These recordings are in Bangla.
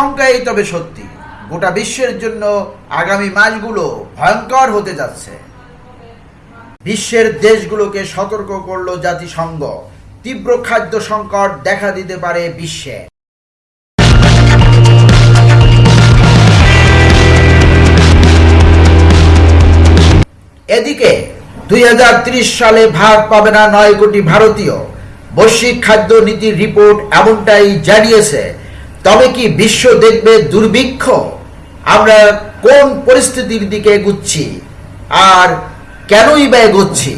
একটাই তবে সত্যি। গোটা বিশ্বের জন্য আগামী মাসগুলো ভয়ঙ্কর হতে যাচ্ছে। বিশ্বের দেশগুলোকে সতর্ক করল জাতিসংঘ। তীব্র খাদ্য সংকট দেখা দিতে পারে বিশ্বে। এদিকে দুই হাজার ত্রিশ সালে ভাগ পাবে না নয় কোটি ভারতীয়। বৈশ্বিক খাদ্য নীতির রিপোর্ট এমনটাই জানিয়েছে তবে কি বিশ্ব দেখবে দুর্ভিক্ষ? আমরা কোন পরিস্থিতির দিকে এগুচ্ছি? আর কেনই বা এগোচ্ছি?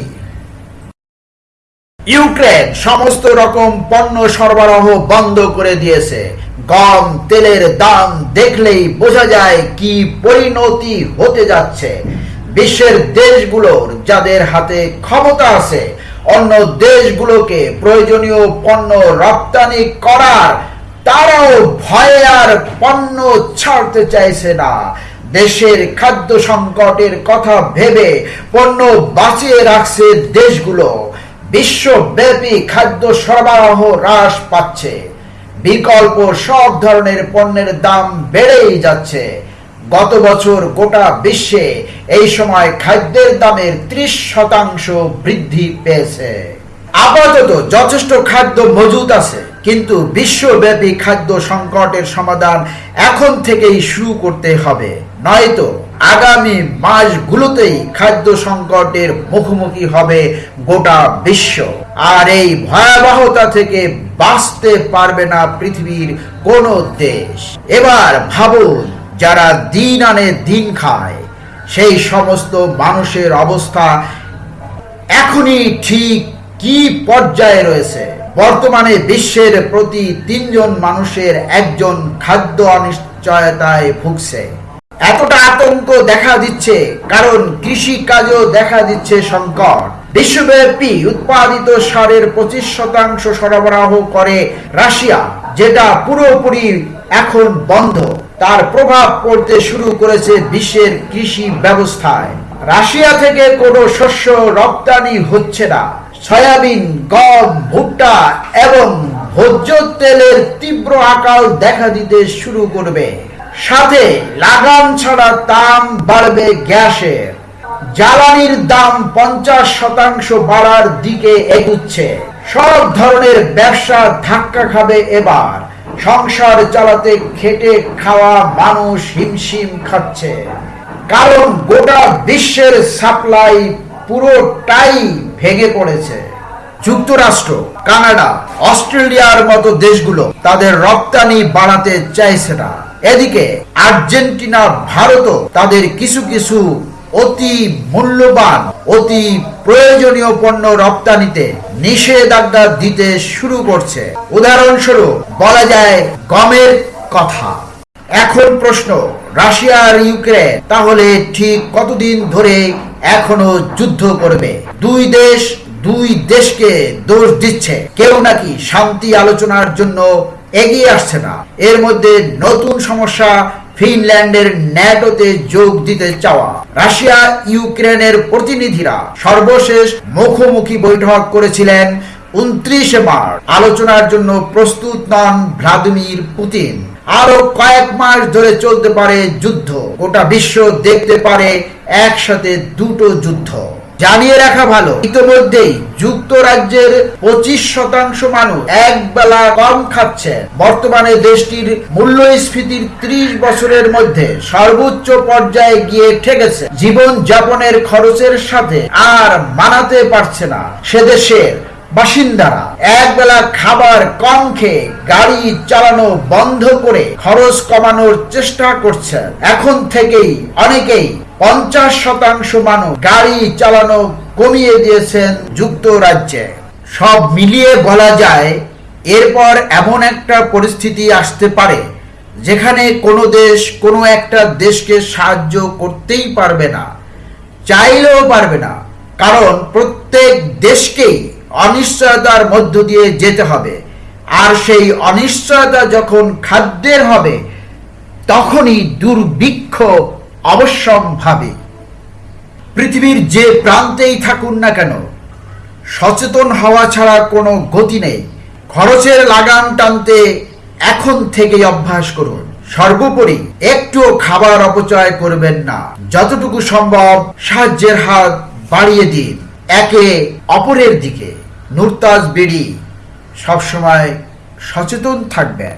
ইউক্রেন সমস্ত রকম পণ্য সরবরাহ বন্ধ করে দিয়েছে। গম, তেলের দাম দেখলেই বোঝা যায় কি পরিণতি হতে যাচ্ছে। বিশ্বের দেশগুলোর যাদের হাতে ক্ষমতা আছে, অন্য দেশগুলোকে প্রয়োজনীয় পণ্য রপ্তানি করার তারাও ভয়ে আর পণ্য ছাড়তে চাইছে না। দেশের খাদ্য সংকটের কথা ভেবে পণ্য বাঁচিয়ে রাখছে দেশগুলো। বিশ্বব্যাপী খাদ্য সরবরাহ হ্রাস পাচ্ছে। বিকল্প সব ধরনের পণ্যের দাম বেড়েই যাচ্ছে। গত বছর গোটা বিশ্বে এই সময় খাদ্যের দামের ত্রিশ শতাংশ বৃদ্ধি পেয়েছে। আপাতত যথেষ্ট খাদ্য মজুত আছে। কিন্তু বিশ্বব্যাপী খাদ্য সংকটের সমাধান এখন থেকেই শুরু করতে হবে। নয়তো আগামী মাসগুলোতেই খাদ্য সংকটের মুখোমুখি হবে গোটা বিশ্ব। আর এই ভয়াবহতা থেকে বাঁচতে পারবে না পৃথিবীর কোন দেশ। এবার ভাবুন, যারা দিন আনে দিন খায়, সেই সমস্ত মানুষের অবস্থা এখনই ঠিক কি পর্যায়ে রয়েছে? বর্তমানে বিশ্বের প্রতি তিনজন মানুষের একজন খাদ্য অনিশ্চয়তায় ভুগছে। এতটা আতঙ্ক দেখা দিচ্ছে, কারণ কৃষি কাজও দেখা দিচ্ছে সংকট। বিশ্বব্যাপী উৎপাদিত সারের পঁচিশ শতাংশ সরবরাহ করে রাশিয়া, যেটা পুরোপুরি এখন বন্ধ। তার প্রভাব পড়তে শুরু করেছে বিশ্বের কৃষি ব্যবস্থায়। রাশিয়া থেকে কোনো শস্য রপ্তানি হচ্ছে না। সয়াবিন, গম, ভুট্টা এবং ভোজ্য তেলের তীব্র আকাল দেখা দিতে শুরু করবে। সাথে লাগাম ছাড়া দাম বাড়বে গ্যাসের। জ্বালানির দাম পঞ্চাশ শতাংশ বাড়ার দিকে এগুচ্ছে। সব ধরনের ব্যবসা ধাক্কা খাবে এবার। সংসার চালাতে খেটে খাওয়া মানুষ হিমশিম খাচ্ছে। কারণ গোটা বিশ্বের সাপ্লাই পুরোটাই ভেঙে পড়েছে। যুক্তরাষ্ট্র, কানাডা, অস্ট্রেলিয়ার মতো দেশগুলো তাদের রপ্তানি বাড়াতে চাইছে না। এদিকে আর্জেন্টিনা, ভারতও তাদের কিছু কিছু অতি মূল্যবান, অতি প্রয়োজনীয় পণ্য রপ্তানিতে নিষেধাজ্ঞা দিতে শুরু করছে। উদাহরণস্বরূপ বলা যায় গমের কথা। এখন প্রশ্ন, রাশিয়া আর ইউক্রেন, তাহলে ঠিক কতদিন ধরে এখনও যুদ্ধ করবে? দুই দেশ, দুই দেশকে দোষ দিচ্ছে। কেউ নাকি শান্তি আলোচনার জন্য এগিয়ে আসছে না। এর মধ্যে নতুন সমস্যা ফিনল্যান্ডের ন্যাটোতে যোগ দিতে চাওয়া। রাশিয়া, ইউক্রেনের প্রতিনিধিরা সর্বশেষ মুখোমুখি বৈঠক করেছিলেন উনত্রিশে মার্চ। আলোচনার জন্য প্রস্তুত নন ভ্লাদিমির পুতিন। আরও কয়েক মাস ধরে চলতে পারে যুদ্ধ। গোটা বিশ্ব দেখতে পারে একসাথে দুটো যুদ্ধ। জানিয়ে রাখা ভালো, ইতিমধ্যেই যুক্তরাজ্যের পঁচিশ শতাংশ মানুষ এক বেলা কম খাচ্ছে। বর্তমানে দেশটির মূল্যস্ফীতির ত্রিশ বছরের মধ্যে সর্বোচ্চ পর্যায়ে গিয়ে ঠেকেছে। জীবন যাপনের খরচের সাথে আর মানাতে পারছে না। সে দেশের বাসিন্দারা একবেলা খাবার কম খেয়ে গাড়ি চালানো বন্ধ করে খরচ কমানোর চেষ্টা করছে এখন থেকেই অনেকেই পঞ্চাশ শতাংশ মানুষ গাড়ি চালানো কমিয়ে দিয়েছেন যুক্তরাজ্যে। সব মিলিয়ে বলা যায়, এরপর এমন একটা পরিস্থিতি আসতে পারে, যেখানে কোনো দেশ কোনো একটা দেশকে সাহায্য করতেই পারবে না, চাইলেও পারবে না, কারণ প্রত্যেক দেশকেই অনিশ্চয়তার মধ্য দিয়ে যেতে হবে। আর সেই অনিশ্চয়তা যখন খাদ্যের হবে, তখনই দুর্ভিক্ষ অবশ্যম্ভাবী। পৃথিবীর যে প্রান্তেই থাকুন না কেন, সচেতন হওয়া ছাড়া কোনো গতি নেই। খরচের লাগাম টানতে এখন থেকেই অভ্যাস করুন। সর্বোপরি একটু খাবার অপচয় করবেন না। যতটুকু সম্ভব সাহায্যের হাত বাড়িয়ে দিন। একে অপরের দিকে। নুরতাজ বেড়ি সবসময় সচেতন থাকবেন।